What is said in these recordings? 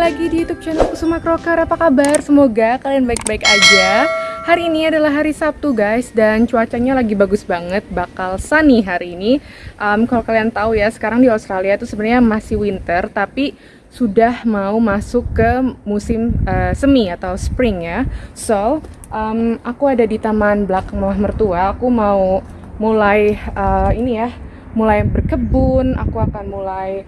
lagi di YouTube channel Kusuma Krokar. Apa kabar? Semoga kalian baik-baik aja. Hari ini adalah hari Sabtu guys dan cuacanya lagi bagus banget, bakal sunny hari ini. Um, kalau kalian tahu ya, sekarang di Australia itu sebenarnya masih winter, tapi sudah mau masuk ke musim uh, semi atau spring ya. So, um, aku ada di taman belakang rumah mertua. Aku mau mulai uh, ini ya, mulai berkebun. Aku akan mulai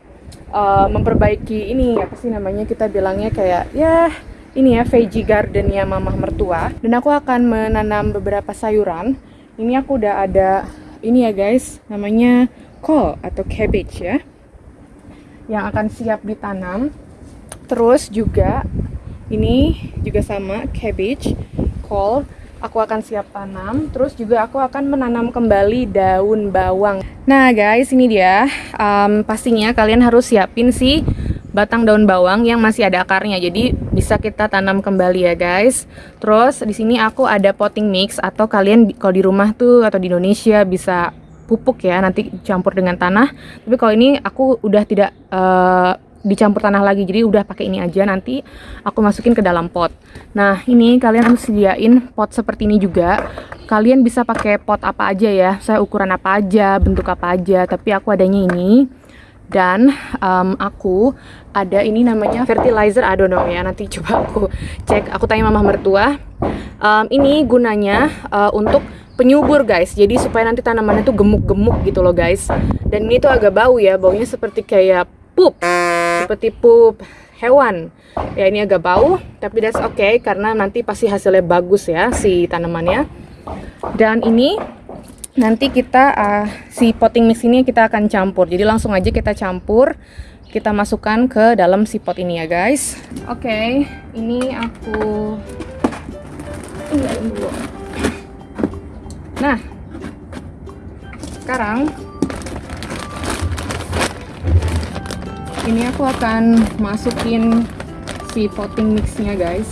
uh, memperbaiki ini apa sih namanya kita bilangnya kayak ya ini ya veggie gardennya mamah mertua. Dan aku akan menanam beberapa sayuran. Ini aku udah ada ini ya guys namanya kol atau cabbage ya yang akan siap ditanam. Terus juga ini juga sama cabbage kol aku akan siap tanam terus juga aku akan menanam kembali daun bawang. Nah guys ini dia. Um, pastinya kalian harus siapin si batang daun bawang yang masih ada akarnya. Jadi bisa kita tanam kembali ya guys. Terus di sini aku ada potting mix atau kalian kalau di rumah tuh atau di Indonesia bisa pupuk ya nanti campur dengan tanah. Tapi kalau ini aku udah tidak uh, dicampur tanah lagi jadi udah pakai ini aja nanti aku masukin ke dalam pot. Nah ini kalian harus sediain pot seperti ini juga. Kalian bisa pakai pot apa aja ya saya ukuran apa aja bentuk apa aja tapi aku adanya ini. Dan um, aku ada ini namanya fertilizer I ya nanti coba aku cek aku tanya mama mertua. Um, ini gunanya uh, untuk penyubur guys. Jadi supaya nanti tanamannya tuh gemuk-gemuk gitu loh guys. Dan ini tuh agak bau ya baunya seperti kayak pup. Seperti pup hewan. Ya ini agak bau tapi that's okay karena nanti pasti hasilnya bagus ya si tanamannya. Dan ini nanti kita uh, si potting mix ini kita akan campur. Jadi langsung aja kita campur. Kita masukkan ke dalam si pot ini ya guys. Oke okay, ini aku nah sekarang ini aku akan masukin si potting mixnya guys.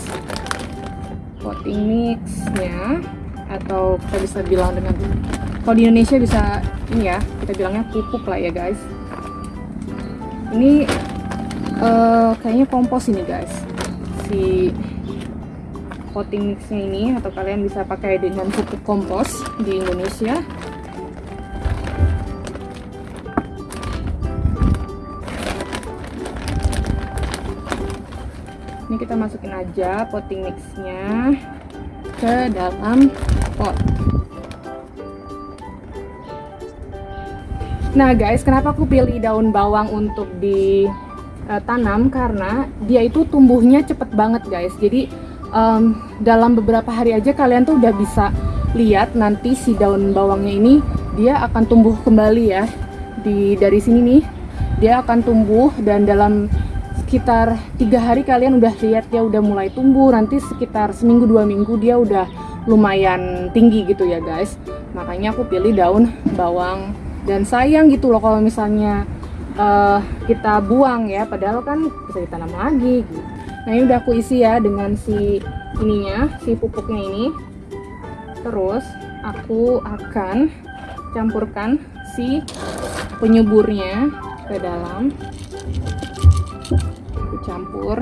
Potting mixnya atau kita bisa bilang dengan kalau di Indonesia bisa ini ya kita bilangnya pupuk lah ya guys. Ini uh, kayaknya kompos ini guys. Si potting mixnya ini atau kalian bisa pakai dengan pupuk kompos di Indonesia ini kita masukin aja potting mixnya ke dalam pot. Nah guys kenapa aku pilih daun bawang untuk ditanam karena dia itu tumbuhnya cepet banget guys. Jadi um, dalam beberapa hari aja kalian tuh udah bisa lihat nanti si daun bawangnya ini dia akan tumbuh kembali ya. Di dari sini nih dia akan tumbuh dan dalam sekitar tiga hari kalian udah lihat dia udah mulai tumbuh. Nanti sekitar seminggu dua minggu dia udah lumayan tinggi gitu ya guys. Makanya aku pilih daun bawang dan sayang gitu loh kalau misalnya uh, kita buang ya. Padahal kan bisa ditanam lagi gitu. nah ini udah aku isi ya dengan si ininya si pupuknya ini. Terus aku akan campurkan si penyuburnya ke dalam campur.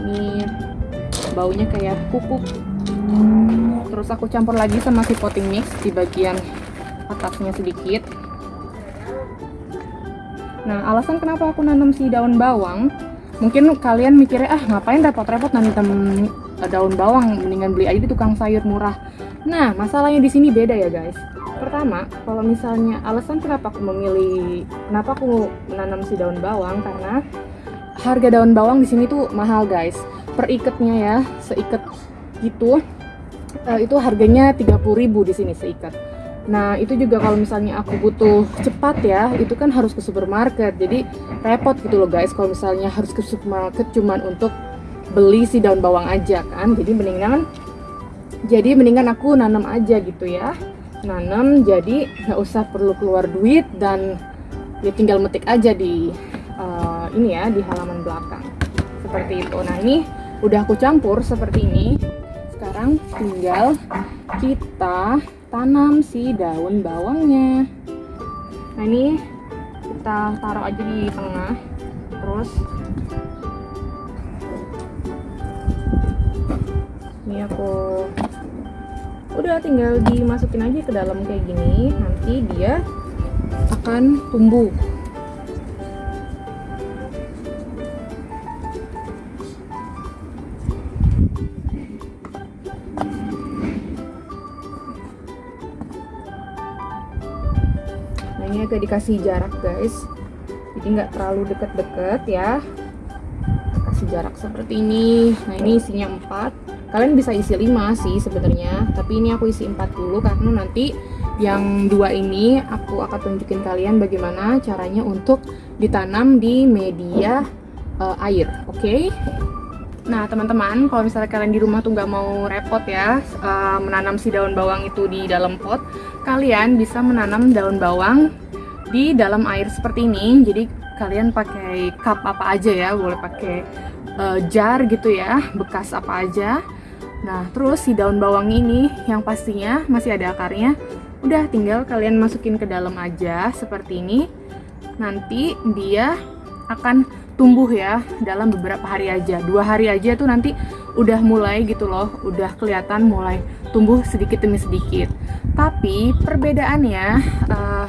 Ini baunya kayak pupuk. Terus aku campur lagi sama si potting mix di bagian atasnya sedikit. Nah alasan kenapa aku nanam si daun bawang mungkin kalian mikirnya ah ngapain repot-repot nanam daun bawang mendingan beli aja di tukang sayur murah. Nah masalahnya di sini beda ya guys. Pertama kalau misalnya alasan kenapa aku memilih kenapa aku menanam si daun bawang karena harga daun bawang di sini tuh mahal guys. Per iketnya ya seiket gitu uh, itu harganya 30.000 di sini seikat nah itu juga kalau misalnya aku butuh cepat ya itu kan harus ke supermarket. Jadi repot gitu loh guys kalau misalnya harus ke supermarket cuman untuk beli si daun bawang aja kan. Jadi mendingan jadi mendingan aku nanam aja gitu ya. Nanam jadi nggak usah perlu keluar duit dan ya tinggal metik aja di uh, ini ya di halaman belakang. Seperti itu. Nah ini udah aku campur seperti ini. Sekarang tinggal kita tanam si daun bawangnya. Nah ini kita taruh aja di tengah. Terus ini aku udah tinggal dimasukin aja ke dalam kayak gini. Nanti dia akan tumbuh ini agak dikasih jarak guys. Jadi nggak terlalu deket-deket ya. Kasih jarak seperti ini. Nah ini isinya 4 kalian bisa isi 5 sih sebenarnya. Tapi ini aku isi 4 dulu karena nanti yang dua ini aku akan tunjukin kalian bagaimana caranya untuk ditanam di media uh, air oke? Okay? Nah teman-teman kalau misalnya kalian di rumah tuh nggak mau repot ya uh, menanam si daun bawang itu di dalam pot kalian bisa menanam daun bawang di dalam air seperti ini jadi kalian pakai cup apa aja ya boleh pakai uh, jar gitu ya bekas apa aja. Nah terus si daun bawang ini yang pastinya masih ada akarnya udah tinggal kalian masukin ke dalam aja seperti ini. Nanti dia akan tumbuh ya dalam beberapa hari aja. Dua hari aja tuh nanti udah mulai gitu loh udah kelihatan mulai tumbuh sedikit demi sedikit. Tapi perbedaannya uh,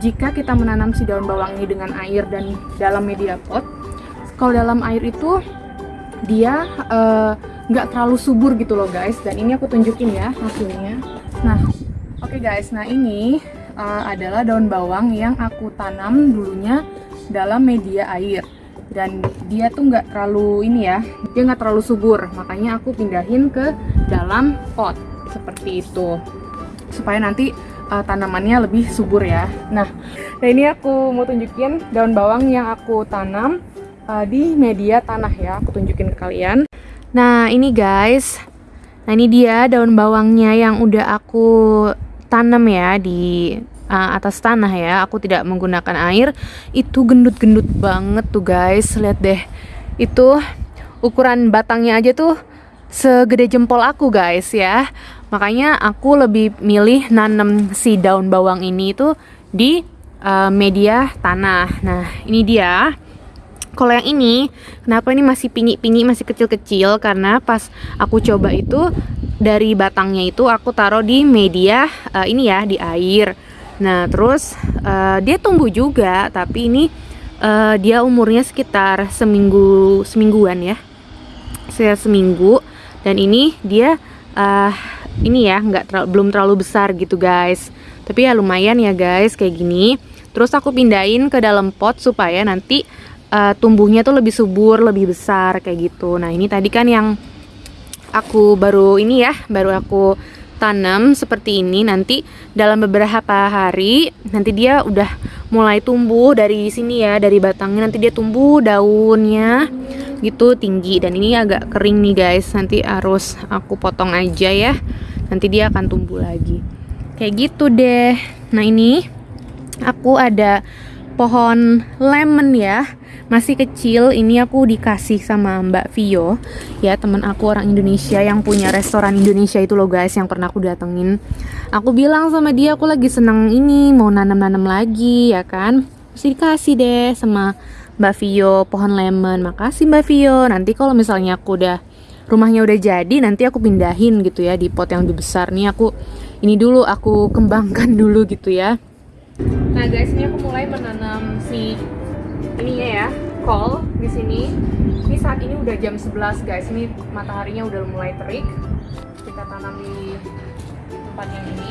jika kita menanam si daun bawang ini dengan air dan dalam media pot kalau dalam air itu dia uh, nggak uh, terlalu subur gitu loh guys. Dan ini aku tunjukin ya hasilnya. Nah oke okay guys. Nah ini uh, adalah daun bawang yang aku tanam dulunya dalam media air. Dan dia tuh nggak terlalu ini ya dia nggak terlalu subur. Makanya aku pindahin ke dalam pot. Seperti itu. Supaya nanti uh, tanamannya lebih subur ya. Nah nah ini aku mau tunjukin daun bawang yang aku tanam uh, di media tanah ya. Aku tunjukin ke kalian. Nah ini guys. Nah ini dia daun bawangnya yang udah aku tanam ya di uh, atas tanah ya. Aku tidak menggunakan air. Itu gendut-gendut banget tuh guys. Lihat deh. Itu ukuran batangnya aja tuh segede jempol aku guys ya makanya aku lebih milih nanam si daun bawang ini itu di uh, media tanah. Nah ini dia. Kalau yang ini kenapa ini masih pingi-pingi masih kecil-kecil? Karena pas aku coba itu dari batangnya itu aku taruh di media uh, ini ya di air. Nah, terus uh, dia tumbuh juga, tapi ini uh, dia umurnya sekitar seminggu semingguan ya, saya seminggu. Dan ini dia uh, ini ya nggak terlalu, belum terlalu besar gitu guys, tapi ya lumayan ya guys kayak gini. Terus aku pindahin ke dalam pot supaya nanti uh, tumbuhnya tuh lebih subur, lebih besar kayak gitu. Nah ini tadi kan yang aku baru ini ya, baru aku tanam seperti ini nanti dalam beberapa hari nanti dia udah mulai tumbuh dari sini ya dari batangnya nanti dia tumbuh daunnya gitu tinggi dan ini agak kering nih guys. Nanti harus aku potong aja ya. Nanti dia akan tumbuh lagi. Kayak gitu deh. Nah ini aku ada pohon lemon ya. Masih kecil. Ini aku dikasih sama Mbak Vio. Ya teman aku orang Indonesia yang punya restoran Indonesia itu loh guys yang pernah aku datengin. Aku bilang sama dia aku lagi seneng ini mau nanam-nanam lagi ya kan. Mesti dikasih deh sama Mbak Vio pohon lemon. Makasih Mbak Vio. Nanti kalau misalnya aku udah rumahnya udah jadi nanti aku pindahin gitu ya di pot yang lebih besar. Nih aku ini dulu aku kembangkan dulu gitu ya. Nah guys ini aku mulai menanam si ininya ya call di sini. Ini saat ini udah jam 11 guys. Ini mataharinya udah mulai terik. Kita tanam di tempat yang ini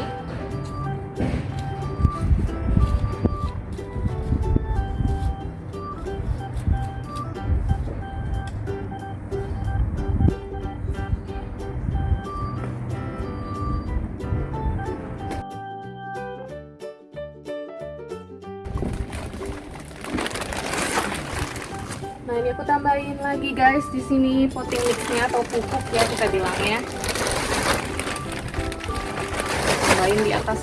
guys di sini potting mixnya atau pupuk ya kita bilangnya. Tambahin di atas.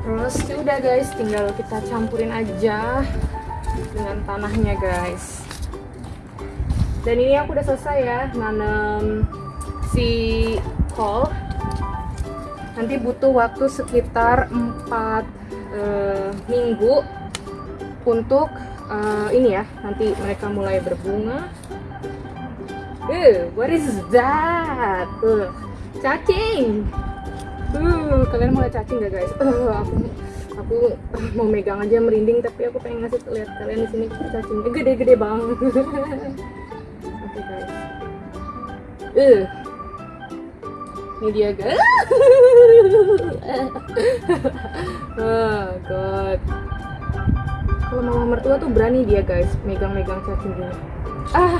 Terus ya udah guys, tinggal kita campurin aja dengan tanahnya guys. Dan ini aku udah selesai ya nanam si call nanti butuh waktu sekitar 4 uh, minggu untuk uh, ini ya nanti mereka mulai berbunga. Uh, what is that? Uh, cacing. Uh, kalian mulai cacing gak guys? Uh, aku aku mau megang aja merinding tapi aku pengen ngasih lihat kalian di sini cacingnya gede-gede banget. Oke guys. Uh ini dia guys oh god. Kalau mama mertua tuh berani dia guys megang-megang cacing gini ah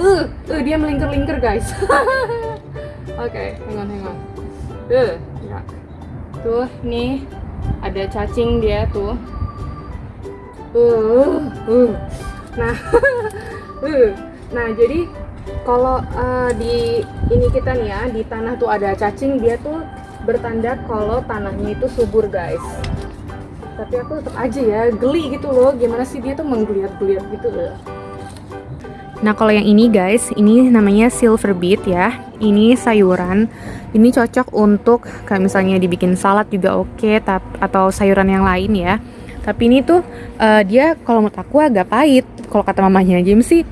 uh, uh dia melingkar-lingkar guys. Oke okay, hang on hang on. Uh ya. Tuh nih ada cacing dia tuh. Uh, uh. nah uh. nah jadi kalau uh, di ini kita nih ya di tanah tuh ada cacing dia tuh bertanda kalau tanahnya itu subur guys tapi aku tetap aja ya geli gitu loh gimana sih dia tuh menggeliat-geliat gitu loh Nah kalau yang ini guys, ini namanya silver beet ya. Ini sayuran. Ini cocok untuk kayak misalnya dibikin salad juga oke, okay, atau sayuran yang lain ya. Tapi ini tuh uh, dia kalau menurut aku agak pahit. Kalau kata mamanya James sih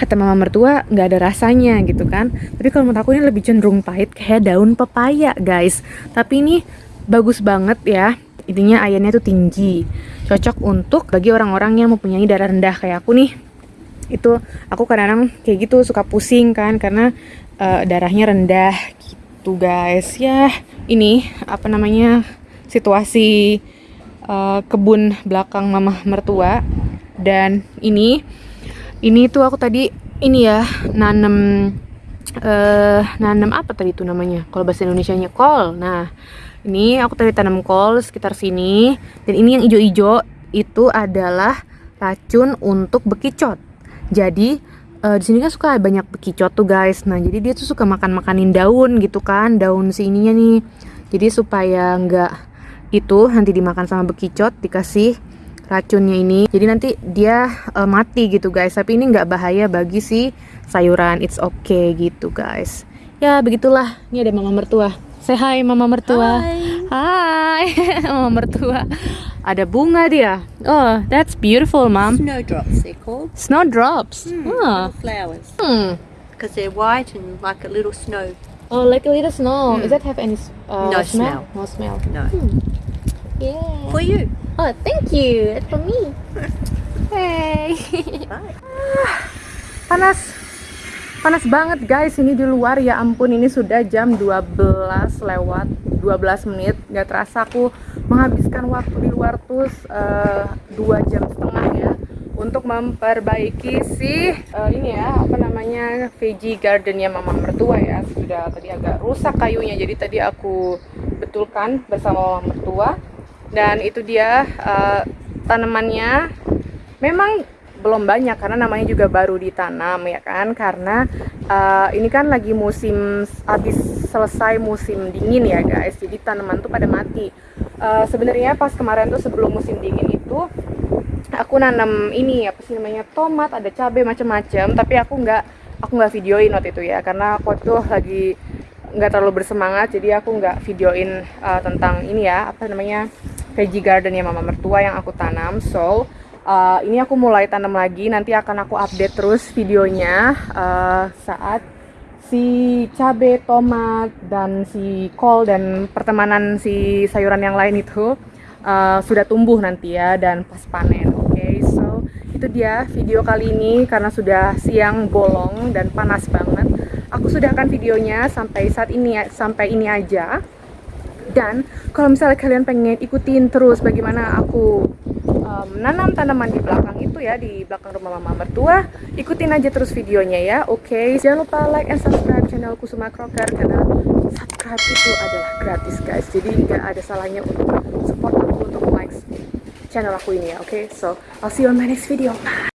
kata mama mertua nggak ada rasanya gitu kan. Tapi kalau menurut aku ini lebih cenderung pahit kayak daun pepaya guys. Tapi ini bagus banget ya. Intinya airnya tuh tinggi. Cocok untuk bagi orang-orang yang mempunyai darah rendah kayak aku nih. Itu aku kadang-kadang kayak gitu suka pusing kan karena uh, darahnya rendah gitu guys. Ya ini apa namanya situasi uh, kebun belakang mama mertua. Dan ini ini tuh aku tadi ini ya nanem uh, nanem apa tadi itu namanya? Kalau bahasa Indonesia nya kol. Nah ini aku tadi tanam kol sekitar sini. Dan ini yang hijau-hijau itu adalah racun untuk bekicot. Jadi uh, di sini kan suka banyak bekicot tuh guys. Nah jadi dia tuh suka makan makanin daun gitu kan daun si ininya nih. Jadi supaya nggak itu nanti dimakan sama bekicot dikasih racunnya ini jadi nanti dia uh, mati gitu guys. Tapi ini nggak bahaya bagi si sayuran. It's okay gitu guys. Ya begitulah. Ini ada mama mertua. Say hi mama mertua. Hai. hai mama mertua. Ada bunga dia. Oh that's beautiful mom. Snowdrops they're called. Snowdrops? Hmm, oh. flowers. Hmm. because they're white and like a little snow. Oh like a little snow. Hmm. does that have any uh, No smell? smell. no smell. No. Hmm. Yeah for you Oh, thank you. That's for me. Hey. Bye. Panas. Panas banget guys ini di luar ya ampun ini sudah jam 12 lewat 12 menit Gak terasa aku menghabiskan waktu di luar tuh uh, 2 jam setengah ya untuk memperbaiki si uh, ini ya apa namanya veggie gardennya mama mertua ya sudah tadi agak rusak kayunya jadi tadi aku betulkan bersama mama mertua dan itu dia uh, tanamannya. Memang belum banyak karena namanya juga baru ditanam ya kan? Karena uh, ini kan lagi musim habis selesai musim dingin ya guys. Jadi tanaman tuh pada mati. Uh, sebenarnya pas kemarin tuh sebelum musim dingin itu aku nanam ini apa sih namanya tomat ada cabai macam-macam. Tapi aku nggak aku nggak videoin waktu itu ya. Karena aku tuh lagi nggak terlalu bersemangat jadi aku nggak videoin uh, tentang ini ya apa namanya veggie garden ya mama mertua yang aku tanam. So uh, ini aku mulai tanam lagi. Nanti akan aku update terus videonya uh, saat si cabe tomat dan si kol dan pertemanan si sayuran yang lain itu uh, sudah tumbuh nanti ya dan pas panen oke? Okay? so itu dia video kali ini karena sudah siang bolong dan panas banget. Aku sudah akan videonya sampai saat ini sampai ini aja dan kalau misalnya kalian pengen ikutin terus bagaimana aku um, menanam tanaman di belakang itu ya di belakang rumah mama mertua ikutin aja terus videonya ya oke okay? jangan lupa like and subscribe channel Kusuma Crocker karena subscribe itu adalah gratis guys jadi nggak ada salahnya untuk support aku untuk like channel aku ini ya oke okay? so I'll see you on my next video bye